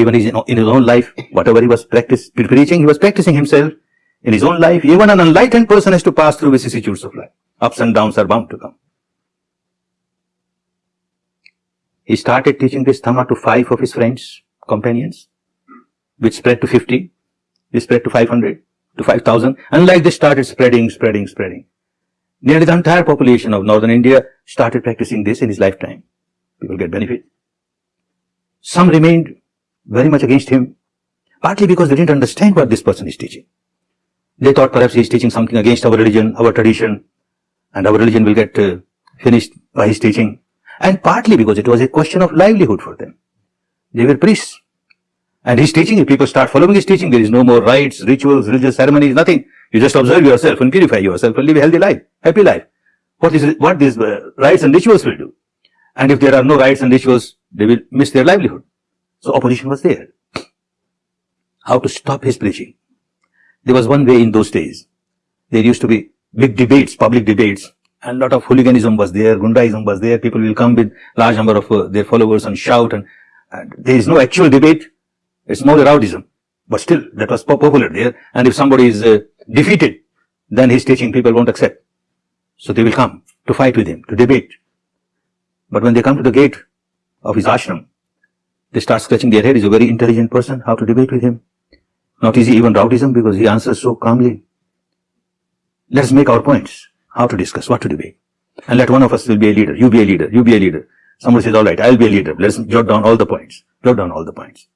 Even in in his own life, whatever he was preaching, he was practicing himself in his own life. Even an enlightened person has to pass through vicissitudes of life. Ups and downs are bound to come. He started teaching this Dhamma to five of his friends, companions, which spread to 50, it spread to 500, to 5000, and like this started spreading, spreading, spreading. Nearly the entire population of northern India started practicing this in his lifetime. People get benefit. Some remained very much against him, partly because they didn't understand what this person is teaching. They thought perhaps he is teaching something against our religion, our tradition, and our religion will get uh, finished by his teaching. And partly because it was a question of livelihood for them. They were priests. And his teaching, if people start following his teaching, there is no more rites, rituals, religious ceremonies, nothing. You just observe yourself and purify yourself and live a healthy life, happy life. What is what these uh, rites and rituals will do? And if there are no rites and rituals, they will miss their livelihood. So opposition was there. How to stop his preaching? There was one way in those days. There used to be big debates, public debates, and lot of hooliganism was there, gundaism was there. People will come with large number of uh, their followers and shout, and, and there is no actual debate. It's more rowdyism. But still, that was popular there. And if somebody is uh, defeated, then his teaching people won't accept. So they will come to fight with him, to debate. But when they come to the gate of his ashram, they start scratching their head. He's a very intelligent person. How to debate with him? Not easy even rowdyism because he answers so calmly. Let's make our points. How to discuss, what to debate. And let one of us will be a leader. You be a leader. You be a leader. Somebody says, all right, I'll be a leader. Let's jot down all the points. Jot down all the points.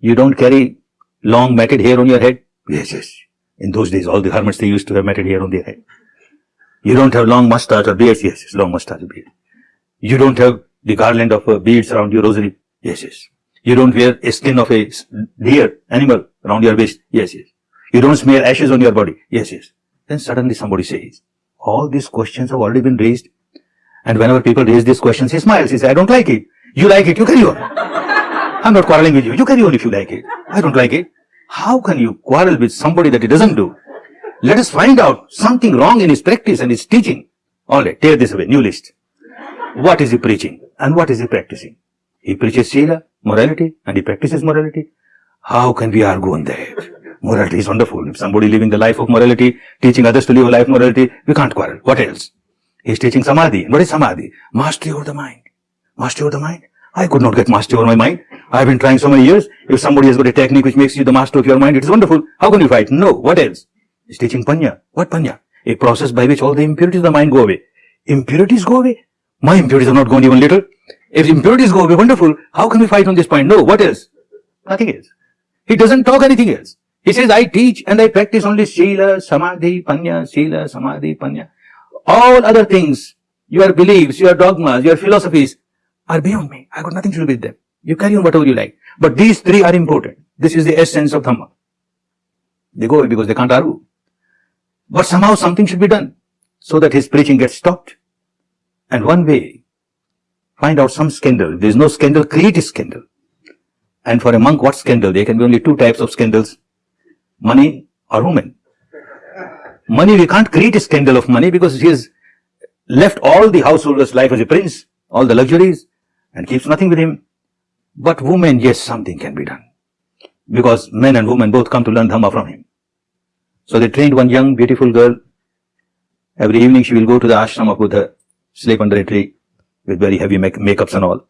You don't carry long matted hair on your head? Yes, yes. In those days, all the hermits, they used to have matted hair on their head. You don't have long mustache or beard? Yes, yes, long mustache or beard. You don't have the garland of uh, beads around your rosary? Yes, yes. You don't wear a skin of a deer, animal around your waist? Yes, yes. You don't smear ashes on your body? Yes, yes. Then suddenly somebody says, all these questions have already been raised. And whenever people raise these questions, he smiles. He says, I don't like it. You like it, you carry on. I'm not quarreling with you. You carry on if you like it. I don't like it. How can you quarrel with somebody that he doesn't do? Let us find out something wrong in his practice and his teaching. Alright, tear this away. New list. What is he preaching and what is he practicing? He preaches Sila, morality, and he practices morality. How can we argue on that? Morality is wonderful. If somebody living the life of morality, teaching others to live a life of morality, we can't quarrel. What else? He's teaching Samadhi. What is Samadhi? Mastery over the mind. Mastery over the mind. I could not get mastery over my mind. I have been trying so many years. If somebody has got a technique which makes you the master of your mind, it is wonderful. How can you fight? No. What else? He's teaching Panya. What Panya? A process by which all the impurities of the mind go away. Impurities go away? My impurities are not gone even little. If impurities go away, wonderful. How can we fight on this point? No. What else? Nothing else. He doesn't talk anything else. He says, I teach and I practice only Sila, Samadhi, Panya, Sila, Samadhi, Panya. All other things, your beliefs, your dogmas, your philosophies are beyond me. I got nothing to do with them. You carry on whatever you like. But these three are important. This is the essence of Dhamma. They go away because they can't argue. But somehow something should be done so that his preaching gets stopped. And one way, find out some scandal. There is no scandal, create a scandal. And for a monk, what scandal? There can be only two types of scandals. Money or woman. Money, we can't create a scandal of money because he has left all the householder's life as a prince, all the luxuries, and keeps nothing with him. But women, yes, something can be done. Because men and women both come to learn Dhamma from him. So they trained one young, beautiful girl. Every evening she will go to the ashram of Buddha, sleep under a tree with very heavy make makeups and all.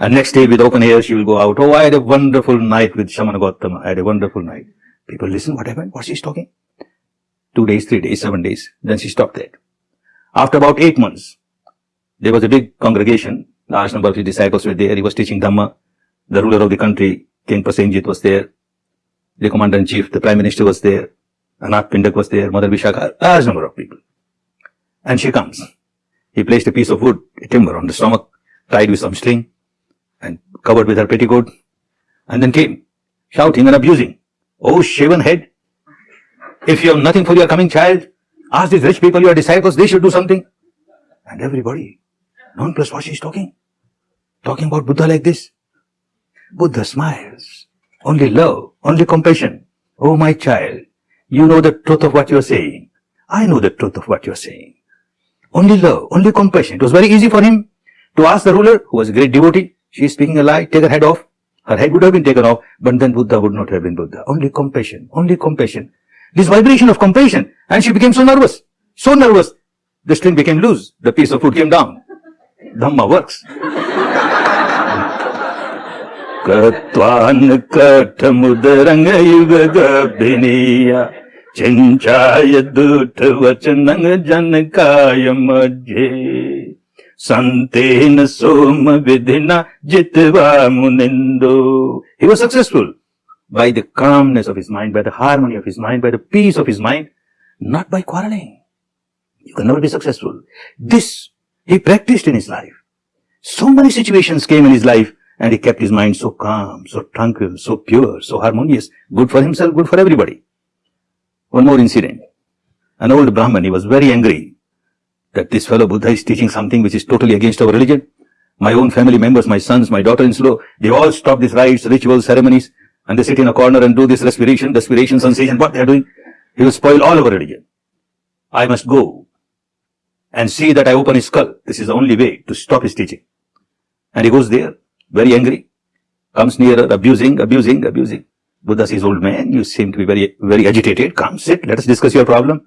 And next day with open air she will go out. Oh, I had a wonderful night with Shamana Gautama. I had a wonderful night. People listen, what happened? What she's talking? Two days, three days, seven days. Then she stopped that. After about eight months, there was a big congregation. Large number of his disciples were there. He was teaching Dhamma. The ruler of the country, King Prasenjit was there. The commander-in-chief, the prime minister was there. Anath Pindak was there. Mother Vishakha, large number of people. And she comes. He placed a piece of wood, a timber on the stomach, tied with some string, and covered with her petticoat, and then came, shouting and abusing. Oh, shaven head! If you have nothing for your coming child, ask these rich people, your disciples, they should do something. And everybody, non-plus what she's talking. Talking about Buddha like this. Buddha smiles. Only love, only compassion. Oh my child, you know the truth of what you're saying. I know the truth of what you're saying only love, only compassion. It was very easy for him to ask the ruler, who was a great devotee, she is speaking a lie, take her head off. Her head would have been taken off, but then Buddha would not have been Buddha. Only compassion, only compassion. This vibration of compassion, and she became so nervous, so nervous, the string became loose, the piece of food came down. Dhamma works. Yuga ಚಿಂಚಾಯ ದೂಟ ವಚನ ಜನಕಾಯ ಮಧ್ಯೆ ಸಂತೇನ ಸೋಮ ವಿಧಿನ ಜಿತ್ವಾ ಮುನಿಂದು he was successful by the calmness of his mind, by the harmony of his mind, by the peace of his mind, not by quarreling. You can never be successful. This he practiced in his life. So many situations came in his life and he kept his mind so calm, so tranquil, so pure, so harmonious, good for himself, good for everybody. One more incident. An old Brahman, he was very angry that this fellow Buddha is teaching something which is totally against our religion. My own family members, my sons, my daughter-in-law, they all stop these rites, rituals, ceremonies, and they sit in a corner and do this respiration, respiration, sensation, what they are doing. He will spoil all our religion. I must go and see that I open his skull. This is the only way to stop his teaching. And he goes there very angry, comes nearer, abusing, abusing, abusing. Buddha says, old man, you seem to be very, very agitated. Come, sit, let us discuss your problem.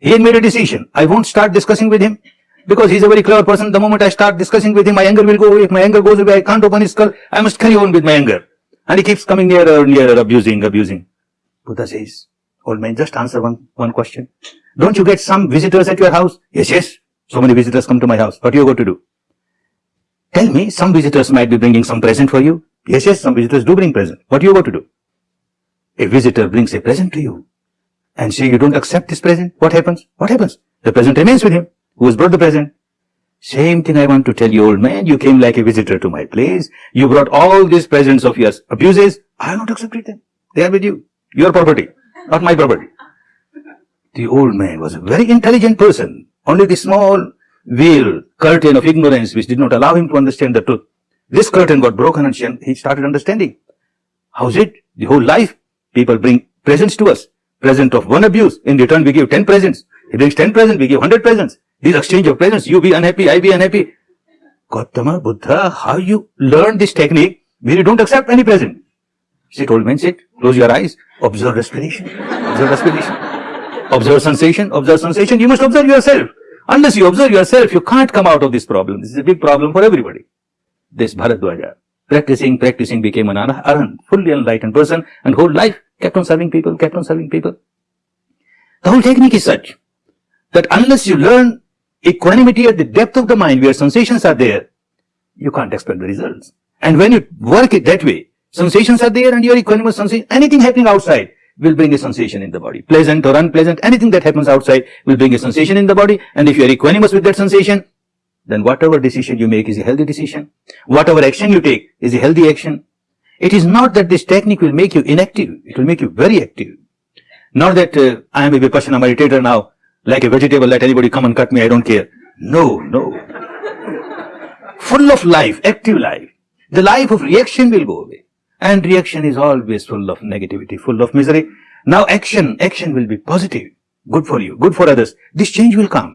He had made a decision. I won't start discussing with him because he's a very clever person. The moment I start discussing with him, my anger will go away. If my anger goes away, I can't open his skull. I must carry on with my anger. And he keeps coming nearer and nearer, abusing, abusing. Buddha says, old man, just answer one, one question. Don't you get some visitors at your house? Yes, yes. So many visitors come to my house. What are you going to do? Tell me, some visitors might be bringing some present for you. Yes, yes, some visitors do bring present. What are you going to do? A visitor brings a present to you and say you don't accept this present. What happens? What happens? The present remains with him. Who has brought the present? Same thing I want to tell you, old man. You came like a visitor to my place. You brought all these presents of yours, abuses. I have not accepted them. They are with you. Your property, not my property. The old man was a very intelligent person. Only the small veil, curtain of ignorance which did not allow him to understand the truth. This curtain got broken and he started understanding. How's it? The whole life, people bring presents to us. Present of one abuse. In return, we give 10 presents. He brings 10 presents, we give 100 presents. This exchange of presents, you be unhappy, I be unhappy. Gautama, Buddha, how you learn this technique where you don't accept any present? Sit, old man, sit. Close your eyes. Observe respiration. Observe respiration. Observe sensation. Observe sensation. You must observe yourself. Unless you observe yourself, you can't come out of this problem. This is a big problem for everybody. This Bharadwaja, practicing, practicing, became an arahant, fully enlightened person, and whole life kept on serving people, kept on serving people. The whole technique is such that unless you learn equanimity at the depth of the mind where sensations are there, you can't expect the results. And when you work it that way, sensations are there and you're equanimous sensation, anything happening outside, will bring a sensation in the body. Pleasant or unpleasant, anything that happens outside will bring a sensation in the body. And if you are equanimous with that sensation, then whatever decision you make is a healthy decision. Whatever action you take is a healthy action. It is not that this technique will make you inactive. It will make you very active. Not that uh, I am a Vipassana meditator now, like a vegetable, let anybody come and cut me, I don't care. No, no. Full of life, active life. The life of reaction will go away. And reaction is always full of negativity, full of misery. Now action, action will be positive, good for you, good for others. This change will come.